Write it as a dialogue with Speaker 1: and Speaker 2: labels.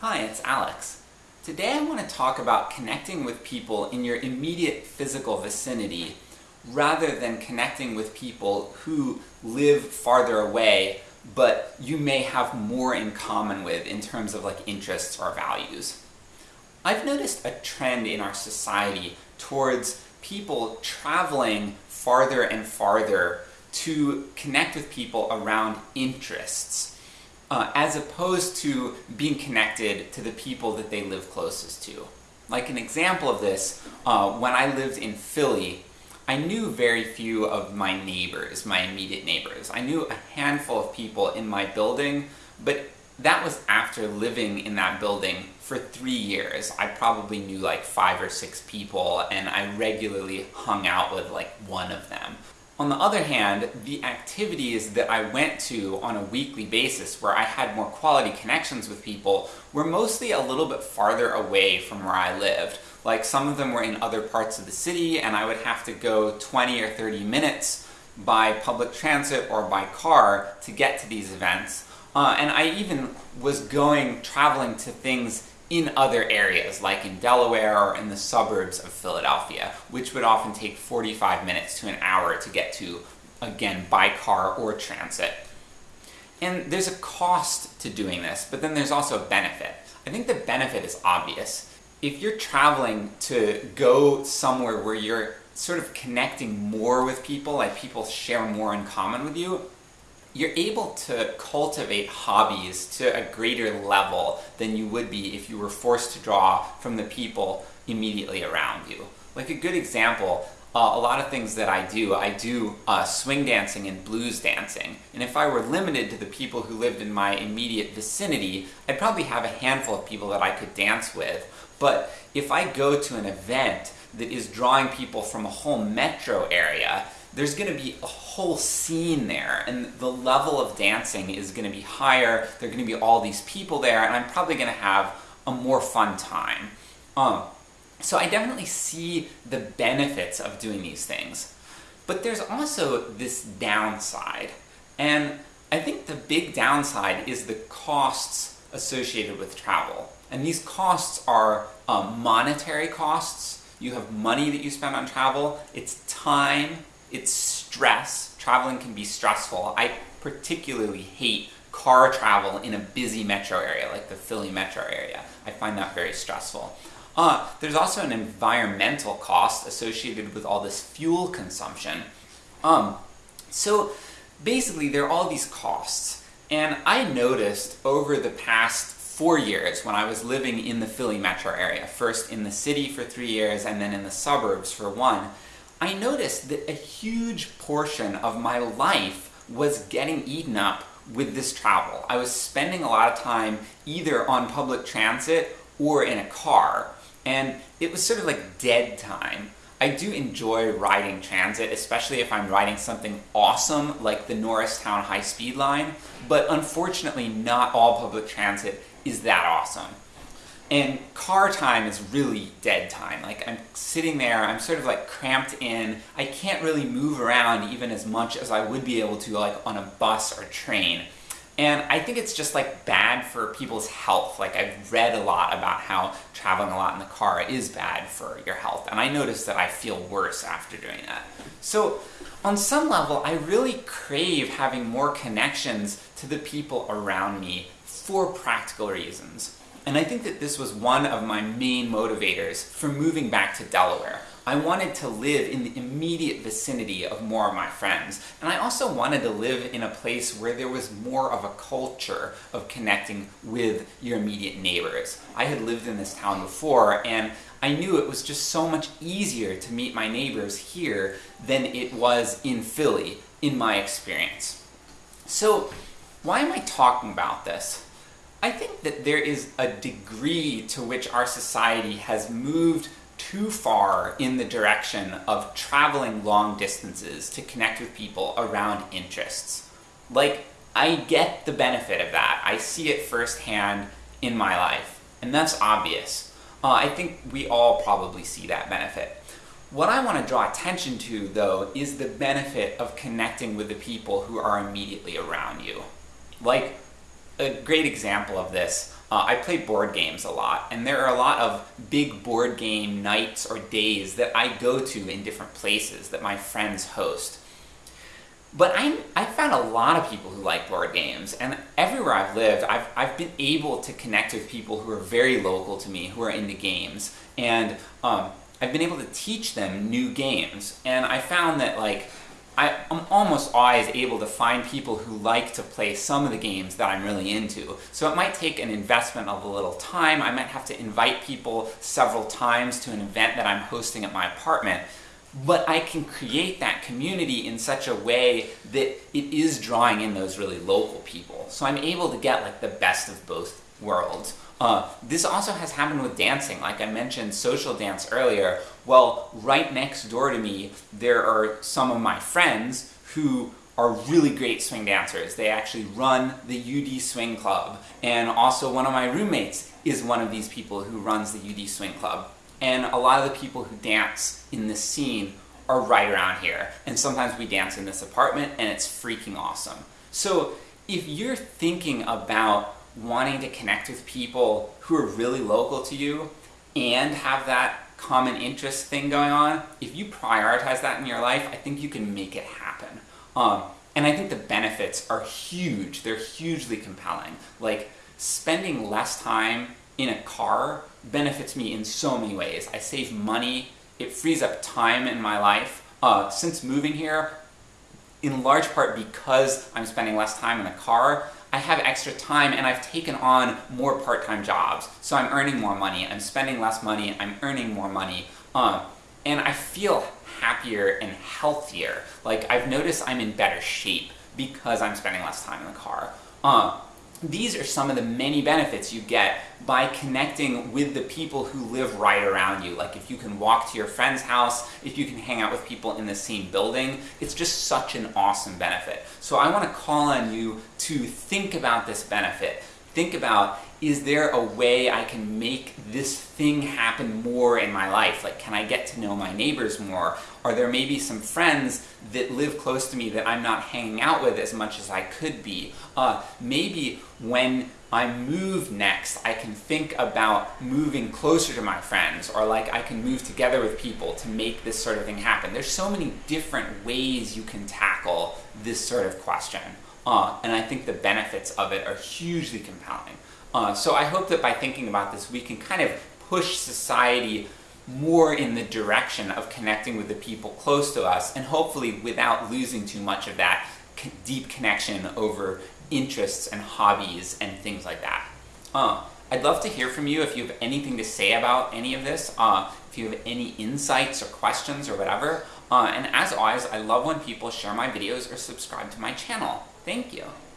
Speaker 1: Hi, it's Alex. Today I want to talk about connecting with people in your immediate physical vicinity rather than connecting with people who live farther away but you may have more in common with in terms of like interests or values. I've noticed a trend in our society towards people traveling farther and farther to connect with people around interests, uh, as opposed to being connected to the people that they live closest to. Like an example of this, uh, when I lived in Philly, I knew very few of my neighbors, my immediate neighbors. I knew a handful of people in my building, but that was after living in that building for three years. I probably knew like five or six people, and I regularly hung out with like one of them. On the other hand, the activities that I went to on a weekly basis where I had more quality connections with people were mostly a little bit farther away from where I lived. Like some of them were in other parts of the city and I would have to go 20 or 30 minutes by public transit or by car to get to these events. Uh, and I even was going, traveling to things in other areas, like in Delaware or in the suburbs of Philadelphia, which would often take 45 minutes to an hour to get to, again, by car or transit. And there's a cost to doing this, but then there's also a benefit. I think the benefit is obvious. If you're traveling to go somewhere where you're sort of connecting more with people, like people share more in common with you, you're able to cultivate hobbies to a greater level than you would be if you were forced to draw from the people immediately around you. Like a good example, uh, a lot of things that I do, I do uh, swing dancing and blues dancing, and if I were limited to the people who lived in my immediate vicinity, I'd probably have a handful of people that I could dance with, but if I go to an event that is drawing people from a whole metro area, there's going to be a whole scene there, and the level of dancing is going to be higher, there are going to be all these people there, and I'm probably going to have a more fun time. Um, so I definitely see the benefits of doing these things. But there's also this downside, and I think the big downside is the costs associated with travel. And these costs are um, monetary costs, you have money that you spend on travel, it's time, it's stress. Traveling can be stressful. I particularly hate car travel in a busy metro area like the Philly metro area. I find that very stressful. Uh, there's also an environmental cost associated with all this fuel consumption. Um, so basically there are all these costs, and I noticed over the past four years when I was living in the Philly metro area, first in the city for three years and then in the suburbs for one, I noticed that a huge portion of my life was getting eaten up with this travel. I was spending a lot of time either on public transit or in a car, and it was sort of like dead time. I do enjoy riding transit, especially if I'm riding something awesome like the Norristown High Speed Line, but unfortunately not all public transit is that awesome. And car time is really dead time. Like, I'm sitting there, I'm sort of like cramped in, I can't really move around even as much as I would be able to like on a bus or train. And I think it's just like bad for people's health. Like I've read a lot about how traveling a lot in the car is bad for your health, and I notice that I feel worse after doing that. So on some level, I really crave having more connections to the people around me for practical reasons. And I think that this was one of my main motivators for moving back to Delaware. I wanted to live in the immediate vicinity of more of my friends, and I also wanted to live in a place where there was more of a culture of connecting with your immediate neighbors. I had lived in this town before, and I knew it was just so much easier to meet my neighbors here than it was in Philly, in my experience. So, why am I talking about this? I think that there is a degree to which our society has moved too far in the direction of traveling long distances to connect with people around interests. Like, I get the benefit of that. I see it firsthand in my life, and that's obvious. Uh, I think we all probably see that benefit. What I want to draw attention to, though, is the benefit of connecting with the people who are immediately around you. Like, a great example of this, uh, I play board games a lot, and there are a lot of big board game nights or days that I go to in different places that my friends host. But I, I found a lot of people who like board games, and everywhere I've lived, I've, I've been able to connect with people who are very local to me, who are into games, and um, I've been able to teach them new games. And I found that like I, am almost always able to find people who like to play some of the games that I'm really into. So it might take an investment of a little time. I might have to invite people several times to an event that I'm hosting at my apartment. But I can create that community in such a way that it is drawing in those really local people. So I'm able to get like the best of both worlds. Uh, this also has happened with dancing. Like I mentioned social dance earlier. Well, right next door to me, there are some of my friends who are really great swing dancers. They actually run the UD Swing Club. And also one of my roommates is one of these people who runs the UD Swing Club. And a lot of the people who dance in this scene are right around here. And sometimes we dance in this apartment and it's freaking awesome. So if you're thinking about wanting to connect with people who are really local to you and have that common interest thing going on, if you prioritize that in your life, I think you can make it happen. Um, and I think the benefits are huge. They're hugely compelling. Like, spending less time in a car benefits me in so many ways. I save money, it frees up time in my life. Uh, since moving here, in large part because I'm spending less time in a car, I have extra time and I've taken on more part-time jobs. So I'm earning more money, I'm spending less money, I'm earning more money. Um, and I feel happier and healthier. Like I've noticed I'm in better shape because I'm spending less time in the car. Uh, these are some of the many benefits you get by connecting with the people who live right around you. Like if you can walk to your friend's house, if you can hang out with people in the same building, it's just such an awesome benefit. So I want to call on you to think about this benefit. Think about, is there a way I can make this thing happen more in my life? Like, can I get to know my neighbors more? Are there maybe some friends that live close to me that I'm not hanging out with as much as I could be? Uh, maybe when I move next, I can think about moving closer to my friends, or like I can move together with people to make this sort of thing happen. There's so many different ways you can tackle this sort of question. Uh, and I think the benefits of it are hugely compelling. Uh, so I hope that by thinking about this, we can kind of push society more in the direction of connecting with the people close to us, and hopefully without losing too much of that deep connection over interests and hobbies and things like that. Uh, I'd love to hear from you if you have anything to say about any of this, uh, if you have any insights or questions or whatever. Uh, and as always, I love when people share my videos or subscribe to my channel. Thank you.